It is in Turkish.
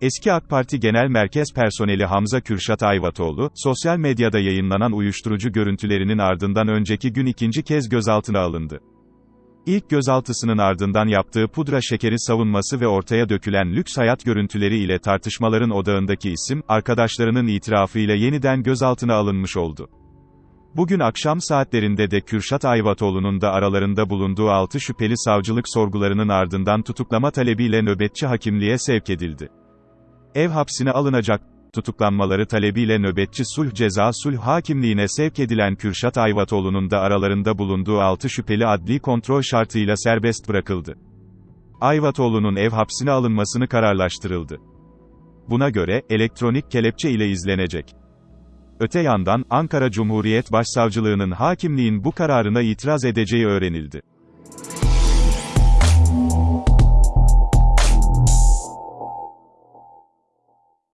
Eski AK Parti Genel Merkez Personeli Hamza Kürşat Ayvatoğlu, sosyal medyada yayınlanan uyuşturucu görüntülerinin ardından önceki gün ikinci kez gözaltına alındı. İlk gözaltısının ardından yaptığı pudra şekeri savunması ve ortaya dökülen lüks hayat görüntüleri ile tartışmaların odağındaki isim, arkadaşlarının itirafıyla yeniden gözaltına alınmış oldu. Bugün akşam saatlerinde de Kürşat Ayvatoğlu'nun da aralarında bulunduğu 6 şüpheli savcılık sorgularının ardından tutuklama talebiyle nöbetçi hakimliğe sevk edildi. Ev hapsine alınacak, tutuklanmaları talebiyle nöbetçi sulh ceza sulh hakimliğine sevk edilen Kürşat Ayvatoğlu'nun da aralarında bulunduğu 6 şüpheli adli kontrol şartıyla serbest bırakıldı. Ayvatoğlu'nun ev hapsine alınmasını kararlaştırıldı. Buna göre, elektronik kelepçe ile izlenecek. Öte yandan, Ankara Cumhuriyet Başsavcılığının hakimliğin bu kararına itiraz edeceği öğrenildi.